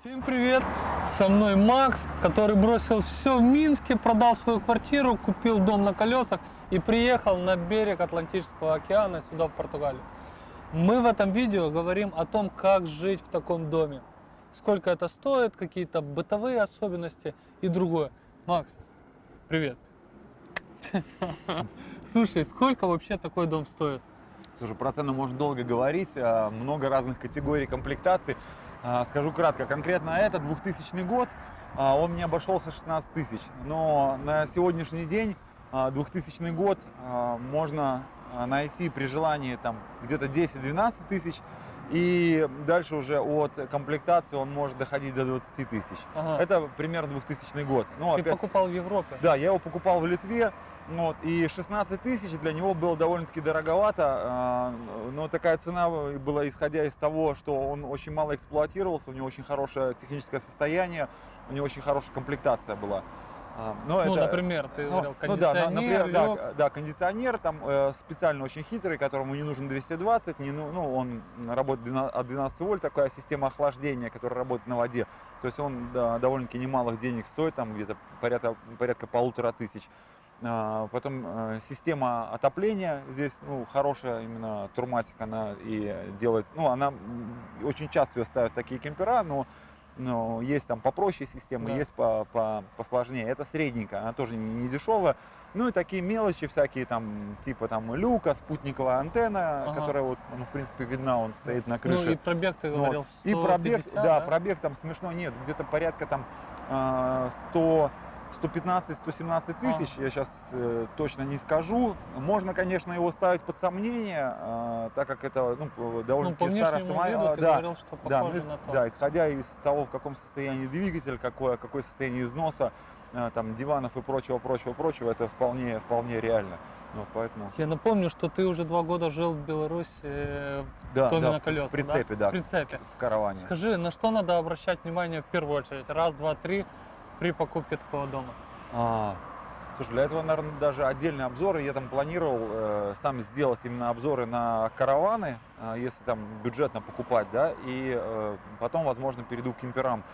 Всем привет! Со мной Макс, который бросил все в Минске, продал свою квартиру, купил дом на колесах и приехал на берег Атлантического океана сюда, в Португалию. Мы в этом видео говорим о том, как жить в таком доме. Сколько это стоит, какие-то бытовые особенности и другое. Макс, привет! Слушай, сколько вообще такой дом стоит? Слушай, про цену можно долго говорить, а, много разных категорий комплектаций. А, Скажу кратко, конкретно это 2000 год, а, он мне обошелся 16 тысяч. Но на сегодняшний день, а, 2000 год, а, можно а, найти при желании там где-то 10-12 тысяч. И дальше уже от комплектации он может доходить до 20 тысяч. Ага. Это примерно 2000 год. Ну, Ты опять- покупал в Европе? да, я его покупал в Литве, вот, и 16 тысяч для него было довольно-таки дороговато, а, но такая цена была исходя из того, что он очень мало эксплуатировался, у него очень хорошее техническое состояние, у него очень хорошая комплектация была. А, но Ну, это- например, ты ну, говорил, ну да, кондиционер, например, да, да, кондиционер там э, специально очень хитрый, которому не нужен 220, не, ну, ну, он работает 12 от 12 вольт, такая система охлаждения, которая работает на воде. То есть он да, довольно-таки немалых денег стоит, там где-то порядка, порядка полутора тысяч. А, Потом э, система отопления здесь ну, хорошая, именно Турматик она и делает, ну она очень часто ее ставят такие кемпера, но, но есть там попроще системы, Да. есть по, по, посложнее. Это средненькая, она тоже не, не дешевая. Ну и такие мелочи всякие там, типа там люка, спутниковая антенна, Ага. которая вот, ну, в принципе, видна, он стоит на крыше. Ну и пробег ты Ну, говорил вот. И пробег, 150, да, пробег там смешно нет, где-то порядка там а, 100, 115-117 тысяч, я сейчас точно не скажу. Можно, конечно, его ставить под сомнение, а, так как это ну, Ну, довольно-таки по старый автомобиль. виду А, ты да, говорил, что да, похоже ну, на то. да, исходя из того, в каком состоянии двигатель, какое, какое состояние износа, а, там, диванов и прочего, прочего, прочего, это вполне, вполне реально. Вот, поэтому, Я напомню, что ты уже два года жил в Беларуси э, в да, доме да, на в колесах, прицепе, да, В прицепе. в караване. Скажи, на что надо обращать внимание в первую очередь? Раз, два, три при покупке такого дома. А, слушай, для этого, наверное, даже отдельный обзор. Я там планировал э, сам сделать именно обзоры на караваны, а, если там бюджетно покупать, да, и э, потом, возможно, перейду к кемперам.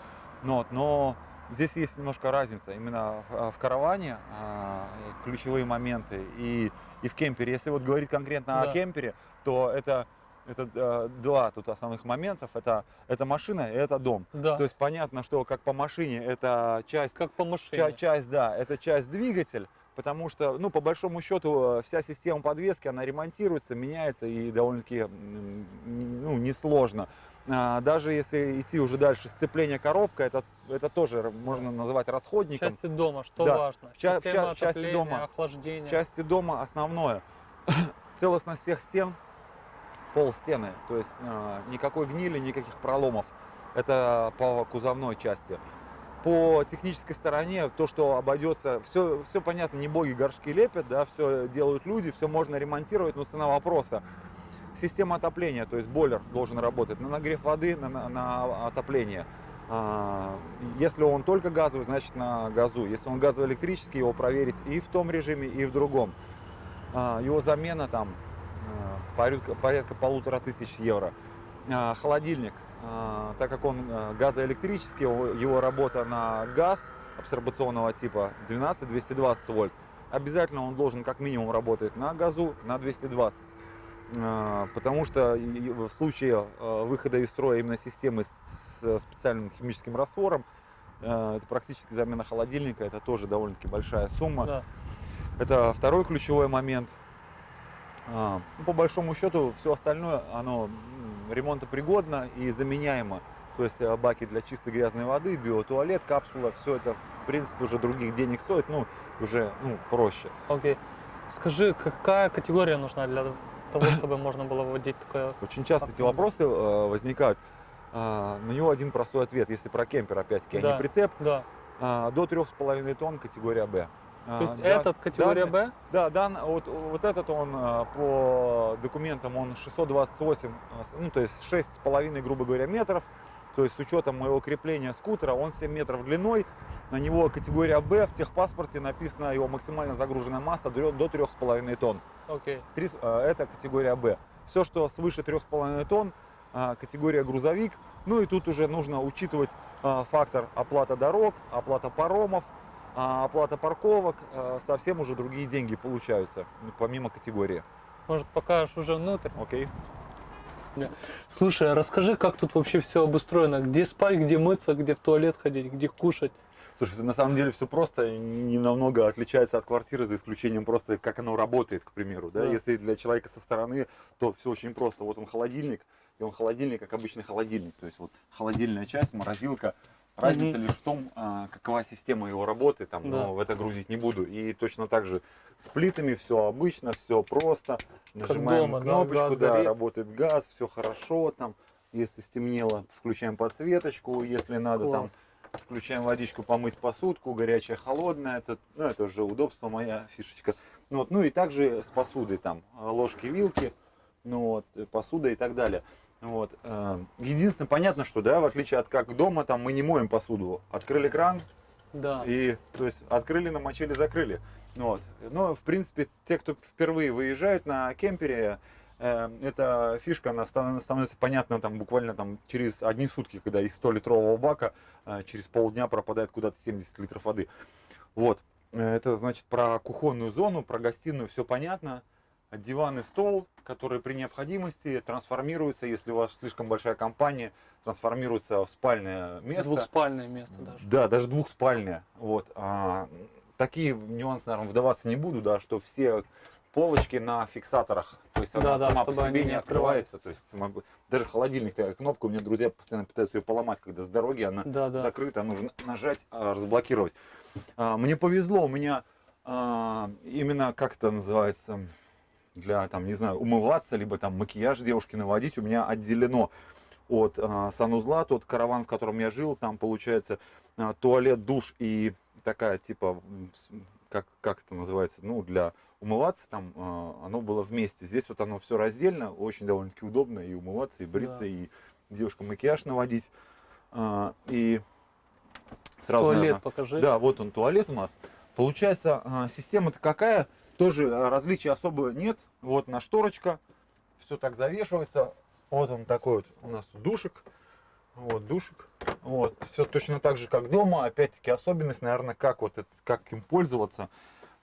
Но, вот, но здесь есть немножко разница. Именно в, в караване а, ключевые моменты и, и в кемпере. Если вот говорить конкретно Да. о кемпере, то это, это э, два тут основных моментов. Это, это машина и это дом. Да, То есть понятно, что как по машине это часть как по машине. Ча- часть, да, это часть двигатель, потому что, ну, по большому счету, э, вся система подвески, она ремонтируется, меняется и довольно-таки, ну, несложно. А, Даже если идти уже дальше, сцепление коробка, это, это тоже можно назвать В расходником. части дома, что Да. важно? В ча- в в части дома. охлаждения. В части дома основное. Целостность всех стен, пол стены, то есть э, никакой гнили, никаких проломов. Это по кузовной части. По технической стороне, то, что обойдется, все, все понятно, не боги горшки лепят, да, все делают люди, все можно ремонтировать, но цена вопроса. Система отопления, то есть бойлер должен работать на нагрев воды, на, на- на отопление. А, Если он только газовый, значит на газу. Если он газоэлектрический, его проверить и в том режиме, и в другом. А, Его замена там порядка, порядка полутора тысяч евро. А, Холодильник, а, так как он газоэлектрический, его- работа на газ абсорбационного типа 12-220 вольт. Обязательно он должен как минимум работать на газу на 220. А, Потому что в случае выхода из строя именно системы с э, специальным химическим раствором, э, это практически замена холодильника, это тоже довольно-таки большая сумма. Да. Это второй ключевой момент. А, ну, по большому счету, все остальное, оно ремонтопригодно и заменяемо. То есть э, баки для чистой грязной воды, биотуалет, капсула, все это, в принципе, уже других денег стоит, ну, уже ну, проще. Окей. Скажи, какая категория нужна для того, чтобы можно было вводить такое? Очень часто эти вопросы э, возникают. А, на него один простой ответ, если про кемпер, опять-таки, а Да. не прицеп, Да. а, до 3,5 тонн категория Б. А, То есть да- этот категория Б? Да, дан, вот, вот этот он а, по документам он 628, а, ну то есть 6,5, грубо говоря, метров. То есть с учетом моего крепления скутера он 7 метров длиной. На него категория Б, в техпаспорте написано его максимально загруженная масса до до 3,5 тонн. А, это категория Б. Все, что свыше 3,5 тонн, а, категория грузовик, Ну и тут уже нужно учитывать а, фактор оплата дорог, оплата паромов, а, оплата парковок. а, совсем уже другие деньги получаются, ну, помимо категории. Может, покажешь уже внутрь? Окей. Слушай, а расскажи, как тут вообще все обустроено? Где спать, где мыться, где в туалет ходить, где кушать? Слушай, на самом деле все просто, не намного отличается от квартиры, за исключением просто, как оно работает, к примеру. Да? Да. Если для человека со стороны, то все очень просто. Вот он холодильник, и он холодильник, как обычный холодильник. То есть вот холодильная часть, морозилка. Разница лишь в том, а, какова система его работы, там, Да. но в это грузить не буду. И точно так же с плитами все обычно, все просто. Нажимаем дома, да, кнопочку, да, горит. работает газ, все хорошо там. Если стемнело, включаем подсветочку, если надо там Класс. Включаем водичку помыть посудку, горячая, холодная, это, ну, это уже удобство, моя фишечка. Ну, вот, ну и также с посудой там, ложки, вилки, ну вот, посуда и так далее. Вот. э, Единственное, понятно, что, да, в отличие от как дома, там мы не моем посуду. Открыли кран Да. и, то есть, открыли, намочили, закрыли. Ну, вот. Но, в принципе, те, кто впервые выезжают на кемпере, э, эта фишка, она станов- становится понятна там буквально там через одни сутки, когда из 100-литрового бака э, через полдня пропадает куда-то 70 литров воды. Вот. Э, Это значит про кухонную зону, про гостиную все понятно. Диван и стол, которые при необходимости трансформируются, если у вас слишком большая компания, трансформируются в спальное место. Двухспальное место даже. Да, даже двухспальная. Вот. А, такие нюансы, наверное, вдаваться не буду, да, что все полочки на фиксаторах. То есть она Да-да, сама по чтобы себе не открывается. То есть сама- даже холодильник, такая кнопка, у меня друзья постоянно пытаются ее поломать, когда с дороги она Да, да. закрыта, нужно нажать, а, разблокировать. А, мне повезло, у меня а, именно, как это называется, для, там, не знаю, умываться, либо там макияж девушки наводить, у меня отделено от а, санузла, тот караван, в котором я жил, там получается а, туалет, душ и такая типа, как, как это называется, ну, для умываться там, а, оно было вместе. Здесь вот оно все раздельно, очень довольно-таки удобно и умываться, и бриться, Да. и девушкам макияж наводить. А, и сразу, Туалет наверно, покажи. да, вот он туалет у нас. Получается, а, система-то какая? Тоже а, различий особо нет. Вот на шторочка. Все так завешивается. Вот он такой вот у нас душик. Вот душик. Вот. Все точно так же, как дома. Опять-таки особенность, наверное, как вот это, как им пользоваться.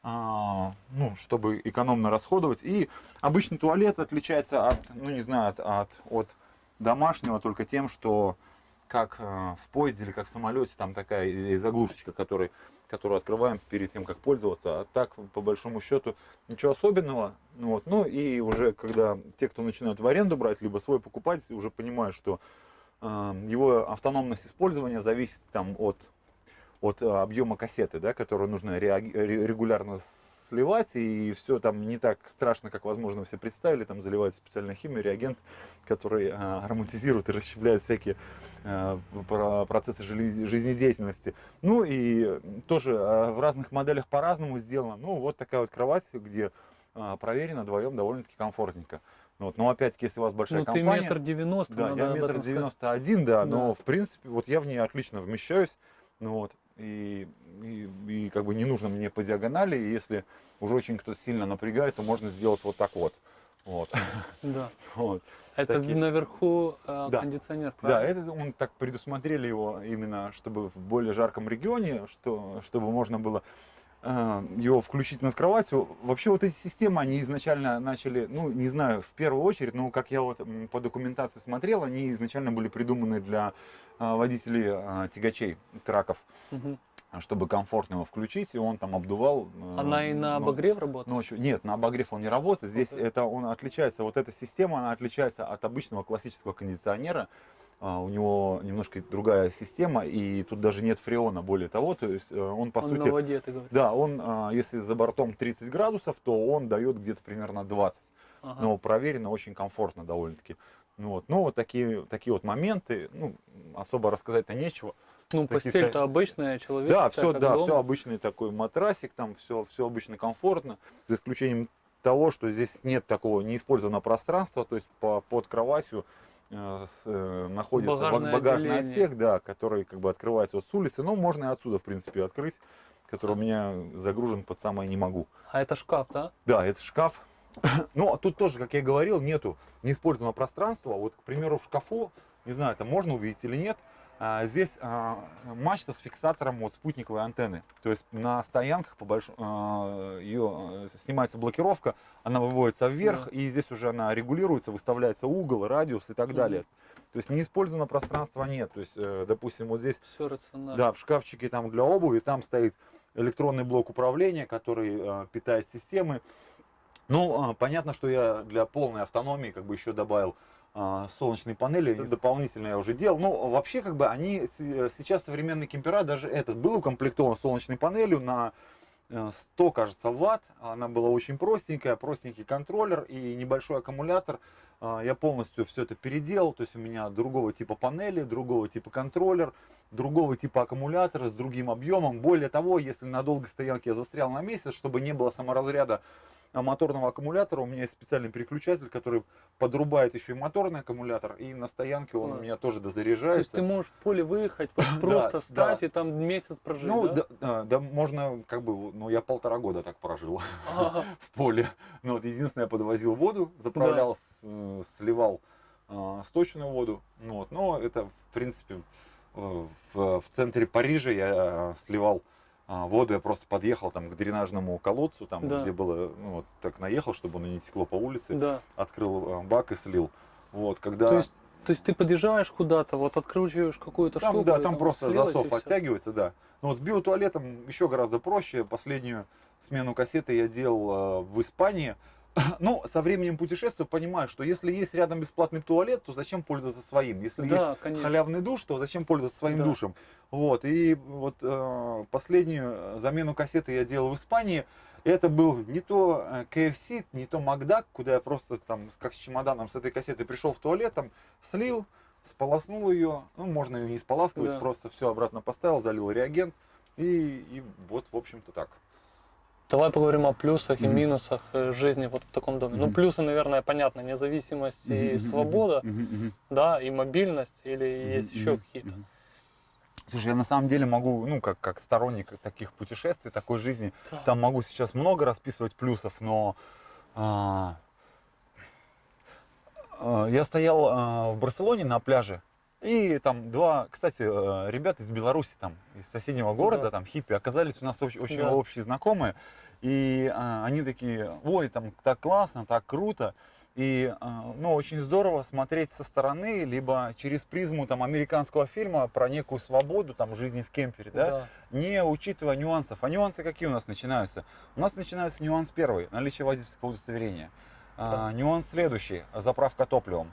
а, ну, чтобы экономно расходовать. И обычный туалет отличается от, ну не знаю, от, от, от домашнего только тем, что как э, в поезде или как в самолете, там такая заглушечка, который, которую открываем перед тем, как пользоваться. А так, по большому счету, ничего особенного. Ну Вот. Ну и уже когда те, кто начинают в аренду брать, либо свой покупать, уже понимают, что э, его автономность использования зависит там от, от э, объема кассеты, да, которую нужно регулярно сливать, и все там не так страшно, как, возможно, все представили, там заливается специальная химия, реагент, который э, ароматизирует и расщепляет всякие процессы жили- жизнедеятельности. Ну и тоже э, в разных моделях по-разному сделано. Ну вот такая вот кровать, где э, проверено вдвоем довольно-таки комфортненько. Ну Вот. Но опять-таки, если у вас большая Ну, ты компания... метр девяносто, Да, надо я метр девяносто один, да, но Да. в принципе, вот я в ней отлично вмещаюсь, ну вот, и, и, и как бы не нужно мне по диагонали, и если уже очень кто-то сильно напрягает, то можно сделать вот так вот. Вот. Да. вот. Это Такие. наверху э, Да. кондиционер, Да, правильно? это он так предусмотрели его именно, чтобы в более жарком регионе, что, чтобы можно было э, его включить над кроватью. Вообще вот эти системы, они изначально начали, ну, не знаю, в первую очередь, но как я вот по документации смотрел, они изначально были придуманы для э, водителей э, тягачей, траков, Мгм. Чтобы комфортно его включить, и он там обдувал. э, Она и на ну, обогрев работает? Ночью. Нет, на обогрев он не работает. Здесь Окей. это он отличается. Вот эта система, она отличается от обычного классического кондиционера. А, у него немножко другая система, и тут даже нет фреона, более того, то есть э, он по Он сути, на воде, ты говоришь. да, он, а, если за бортом 30 градусов, то он дает где-то примерно 20. Ага. Но проверено очень комфортно довольно-таки. Ну вот, ну вот такие, такие вот моменты, ну, особо рассказать-то нечего. Ну, постель-то обычная, человеческая, Да, все, да, дома. все обычный такой матрасик, там все, все обычно комфортно, за исключением того, что здесь нет такого неиспользованного пространства, то есть по, под кроватью э, с, э, находится багажный отделение. отсек, да, который как бы открывается вот с улицы, но можно и отсюда, в принципе, открыть, который у меня загружен под самое не могу. А это шкаф, да? Да, это шкаф. Ну, а тут тоже, как я говорил, нету неиспользованного пространства. Вот, к примеру, в шкафу не знаю, это можно увидеть или нет, здесь а, мачта с фиксатором вот спутниковой антенны. То есть на стоянках по большому, а, ее снимается блокировка, она выводится вверх, Да. и здесь уже она регулируется, выставляется угол, радиус и так Мгм. далее. То есть неиспользованного пространства нет. То есть, э, допустим, вот здесь Все рационально. да, в шкафчике там для обуви, там стоит электронный блок управления, который э, питает системы. Ну, э, понятно, что я для полной автономии как бы еще добавил э, солнечные панели, дополнительно я уже делал. Ну, вообще, как бы они, э, сейчас современный кемпера, даже этот был укомплектован солнечной панелью на э, 100, кажется, ватт. Она была очень простенькая, простенький контроллер и небольшой аккумулятор. А, Я полностью все это переделал, то есть у меня другого типа панели, другого типа контроллер, другого типа аккумулятора с другим объемом. Более того, если на долгой стоянке я застрял на месяц, чтобы не было саморазряда а, моторного аккумулятора, у меня есть специальный переключатель, который подрубает еще и моторный аккумулятор, и на стоянке он у меня тоже То есть дозаряжается. ты можешь в поле выехать, вот просто да. стать и там месяц прожить, Ну, да? да, да, да, можно, как бы, ну, я полтора года так прожил. Ага. в поле. Ну, вот единственное, я подвозил воду, заправлял, э, сливал э, сточную воду. Ну, вот, но это, в принципе, в, в центре Парижа я э, сливал воду, я просто подъехал там к дренажному колодцу, там, Да. где было, ну, вот так наехал, чтобы оно не текло по улице, Да. открыл э, бак и слил. Вот, когда... То есть, то есть ты подъезжаешь куда-то, вот откручиваешь какую-то Там, штуку. да, и там просто засов оттягивается, да. Но с биотуалетом еще гораздо проще. Последнюю смену кассеты я делал э, в Испании. Ну, со временем путешествия понимаю, что если есть рядом бесплатный туалет, то зачем пользоваться своим? Если есть Да, конечно. халявный душ, то зачем пользоваться своим Да. душем? Вот, и вот э, последнюю замену кассеты я делал в Испании. Это был не то э, KFC, не то Макдак, куда я просто там как с чемоданом с этой кассеты пришел в туалет, там слил, сполоснул ее, ну можно ее не споласкивать, Да. просто все обратно поставил, залил реагент и, и вот в общем-то так. Давай поговорим о плюсах и Мгм. минусах э, жизни вот в таком доме. Ну, Мгм. плюсы, наверное, понятно, независимость и свобода, да, и мобильность, или есть еще какие-то. Слушай, я на самом деле могу, ну, как, как сторонник таких путешествий, такой жизни, Да. Там могу сейчас много расписывать плюсов, но а, а, я стоял а, в Барселоне на пляже, и там два, кстати, э, ребята из Беларуси, там, из соседнего города, Да. там, хиппи, оказались у нас очень, очень Да. общие знакомые, и а, они такие, ой, там так классно, так круто, и, а, ну, очень здорово смотреть со стороны, либо через призму там американского фильма про некую свободу там жизни в кемпере, да, Да. не учитывая нюансов. А нюансы какие у нас начинаются? У нас начинается нюанс первый, наличие водительского удостоверения. А, нюанс следующий, заправка топливом.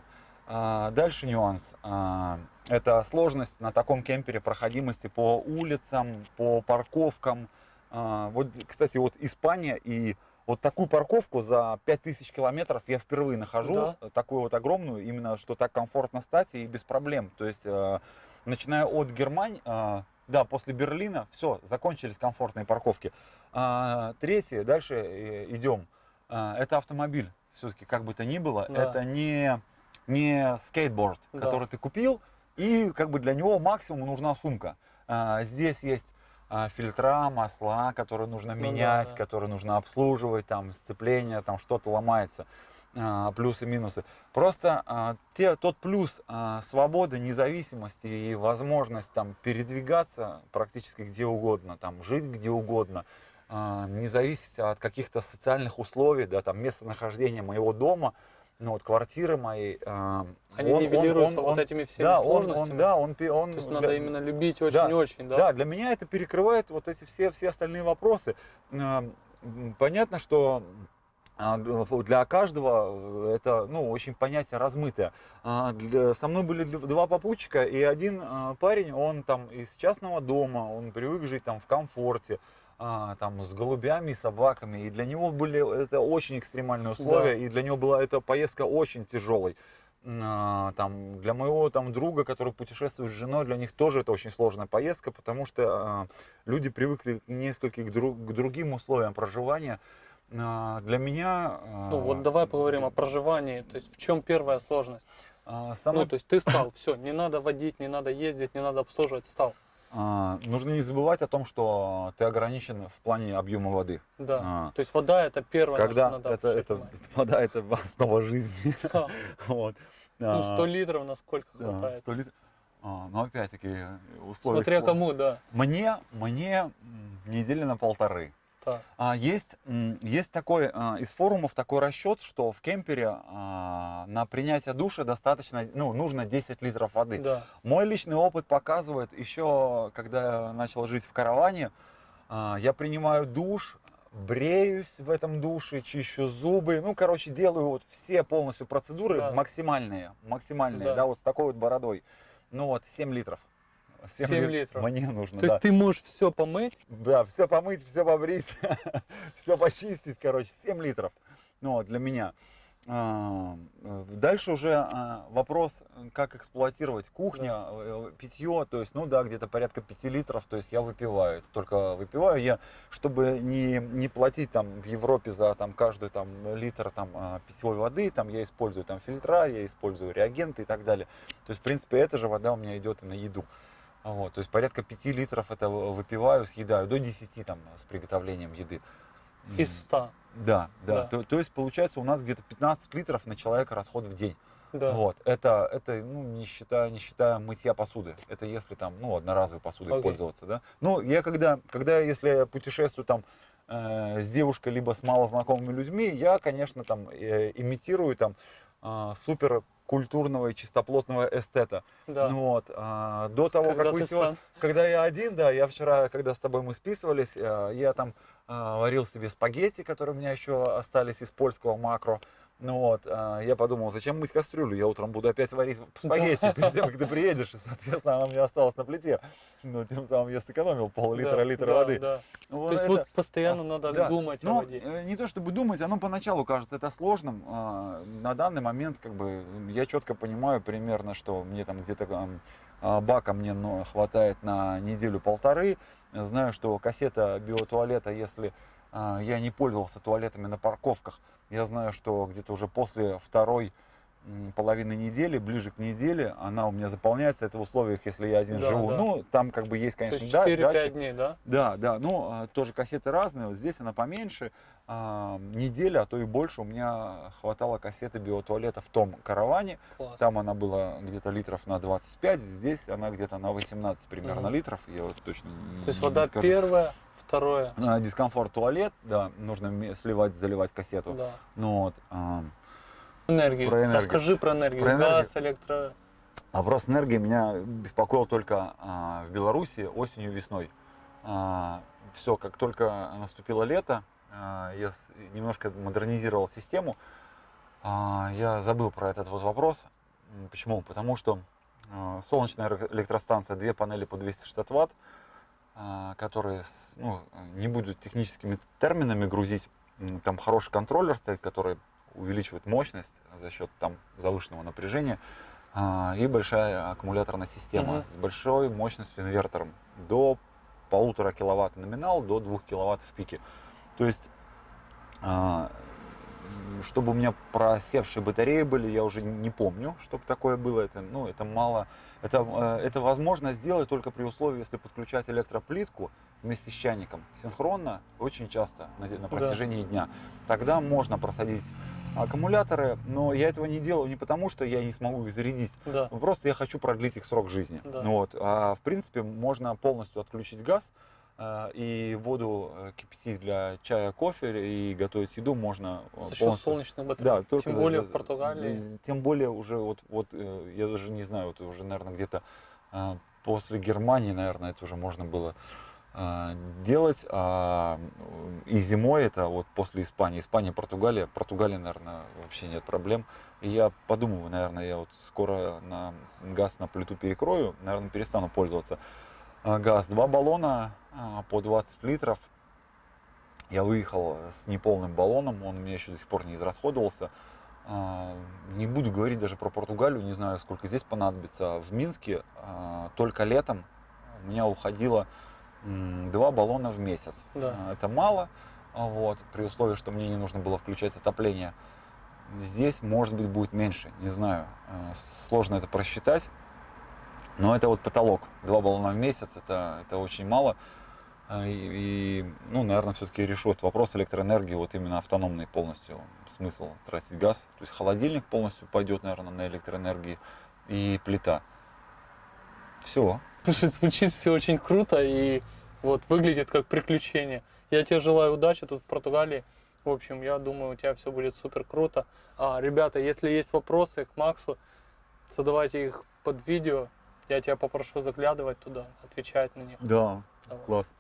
А, дальше нюанс, а, это сложность на таком кемпере проходимости по улицам, по парковкам. А, вот, кстати, вот Испания и вот такую парковку за 5000 километров я впервые нахожу, Да. такую вот огромную, именно что так комфортно стать и без проблем. То есть, э, начиная от Германии, э, да, после Берлина, все, закончились комфортные парковки. Третье, дальше э, идем. Это автомобиль. Все-таки, как бы то ни было, Да. это не, не скейтборд, Да. который ты купил, и как бы для него максимум нужна сумка. А, здесь есть а, фильтра, масла, которые нужно Ну да, менять, да. которые нужно обслуживать, там сцепление, там что-то ломается, а, плюсы, минусы. Просто а, те, тот плюс а, свободы, независимости и возможность там передвигаться практически где угодно, там жить где угодно, а, не зависеть от каких-то социальных условий, да, там местонахождения моего дома, ну вот квартиры моей. а, Они он- он- нивелируются он- вот он- этими всеми да, он, сложностями. он, да, он, он, То есть для- надо именно любить Да, очень-очень, да? да, для меня это перекрывает вот эти все, все остальные вопросы. М, Понятно, что а, для каждого э, это ну, очень понятие размытое. Со мной были два попутчика, и один парень, он там из частного дома, он привык жить там в комфорте, а, там с голубями и собаками, и для него были это очень экстремальные условия, Да. и для него была эта поездка очень тяжелой. А, там, для моего там, друга, который путешествует с женой, для них тоже это очень сложная поездка, потому что а, люди привыкли несколько к, дру- к другим условиям проживания. А, для меня... а, Ну вот давай поговорим о проживании. То есть в чем первая сложность? самое- Ну, то есть ты стал, все, не надо водить, не надо ездить, не надо обслуживать, стал. А, нужно не забывать о том, что ты ограничен в плане объема воды. Да. А, То есть вода это первое, когда надо это, это внимание. вода это основа жизни. Да. Вот. Ну, А, 100 литров на сколько да, хватает? 100 литров. А, но опять-таки условия. Смотря кому, да. Мне, мне недели на полторы. Так. А, есть, есть такой а, из форумов такой расчет, что в кемпере а, на принятие душа достаточно, ну, нужно 10 литров воды. Да. Мой личный опыт показывает, еще когда я начал жить в караване, а, я принимаю душ, бреюсь в этом душе, чищу зубы, ну, короче, делаю вот все полностью процедуры Да. максимальные, максимальные, Да. да. вот с такой вот бородой. Ну вот, 7 литров. 7 Семь лит- литров. Мне нужно, То да. есть ты можешь все помыть, Да, все помыть, все побрить, все почистить, короче, 7 литров. Ну, вот, для меня. А, э, Дальше уже а, вопрос, э, как эксплуатировать кухня, э, питье, то есть, ну да, где-то порядка 5 литров, то есть я выпиваю, только выпиваю я, чтобы не, не платить там в Европе за там каждый там литр там а, питьевой воды, там я использую там фильтра, я использую реагенты и так далее. То есть, в принципе, эта же вода у меня идет и на еду. Вот, то есть порядка 5 литров это выпиваю, съедаю, до 10 там с приготовлением еды. Из 100. Да, да. Да. То, то есть получается у нас где-то 15 литров на человека расход в день. Да. Вот, это, это ну, не, считая, не считая мытья посуды. Это если там, ну, одноразовой посудой Окей. пользоваться, да. Ну, я когда, когда если я путешествую там э, с девушкой, либо с малознакомыми людьми, я, конечно, там э, имитирую там э, супер культурного и чистоплотного эстета. Да. Ну вот, а, до того, Когда как вы сегодня, сам. когда я один, да, я вчера, когда с тобой мы списывались, э, я там э, варил себе спагетти, которые у меня еще остались из польского макро. Ну вот, э, я подумал, зачем мыть кастрюлю, я утром буду опять варить спагетти перед тем, как ты приедешь, и, соответственно, она у меня осталась на плите. Ну, тем самым я сэкономил пол-литра, Да, литра да, воды. да. Ну, То есть это- вот постоянно ос- надо да. думать о ну, воде. э, не то чтобы думать, оно поначалу кажется это сложным. а, На данный момент, как бы, я четко понимаю примерно, что мне там где-то а, бака мне хватает на неделю-полторы. Знаю, что кассета биотуалета, если а, я не пользовался туалетами на парковках, я знаю, что где-то уже после второй половины недели, ближе к неделе, она у меня заполняется. Это в условиях, если я один Да, живу. да. Ну, там как бы есть, конечно, есть да, 4-5 датчик. дней, да? Да, да, ну а, тоже кассеты разные. Вот здесь она поменьше. А, неделя, а то и больше у меня хватало кассеты биотуалета в том караване. Класс. Там она была где-то литров на 25, здесь она где-то на 18 примерно Мгм. литров. Я вот точно не- То есть не вода скажу. первая, второе. А, Дискомфорт туалет, да, нужно сливать, заливать кассету. Да. Ну вот. а, Энергию. Про энергию. Расскажи про энергию. Про энергию. Газ, электро. Вопрос энергии меня беспокоил только а, в Беларуси осенью, весной. все, как только наступило лето, а, я немножко модернизировал систему. А, я забыл про этот вот вопрос. Почему? Потому что а, солнечная электростанция, две панели по 260 ватт, а, которые, с- ну, не буду техническими терминами грузить, там хороший контроллер стоит, который увеличивает мощность за счет там завышенного напряжения. А, и большая аккумуляторная система Мгм. с большой мощностью инвертором до полутора киловатт номинал, до двух киловатт в пике. То есть, а, чтобы у меня просевшие батареи были, я уже не помню, чтобы такое было. Это, ну, это мало. Это, э, это возможно сделать только при условии, если подключать электроплитку вместе с чайником синхронно, очень часто на, на протяжении дня. Тогда можно просадить аккумуляторы, но я этого не делаю не потому, что я не смогу их зарядить, Да. Просто я хочу продлить их срок жизни. Да. Вот. А в принципе можно полностью отключить газ и воду э, кипятить для чая, кофе и готовить еду можно э, За счет полностью. солнечных батарей. Да, только Тем за- более в Португалии. Тем более уже вот, вот э, я даже не знаю, вот уже, наверное, где-то э, после Германии, наверное, это уже можно было э, делать. А, э, и зимой это вот после Испании. Испания, Португалия. Португалия, наверное, вообще нет проблем. И я подумываю, наверное, я вот скоро на газ на плиту перекрою, наверное, перестану пользоваться. А, Газ, два баллона а, по 20 литров. Я выехал с неполным баллоном, он у меня еще до сих пор не израсходовался. А, Не буду говорить даже про Португалию, не знаю, сколько здесь понадобится. В Минске только летом у меня уходило два баллона в месяц. Да. Это мало, вот, при условии, что мне не нужно было включать отопление. Здесь, может быть, будет меньше, не знаю. Сложно это просчитать. Но это вот потолок. Два баллона в месяц, это, это очень мало. А, И, и, ну, наверное, все-таки решет вопрос электроэнергии, вот именно автономный полностью смысл тратить газ. То есть холодильник полностью пойдет, наверное, на электроэнергии и плита. Все. Слушай, звучит все очень круто и вот выглядит как приключение. Я тебе желаю удачи тут в Португалии. В общем, я думаю, у тебя все будет супер круто. А, ребята, если есть вопросы к Максу, задавайте их под видео. Я тебя попрошу заглядывать туда, отвечать на них. Да, Давай. класс.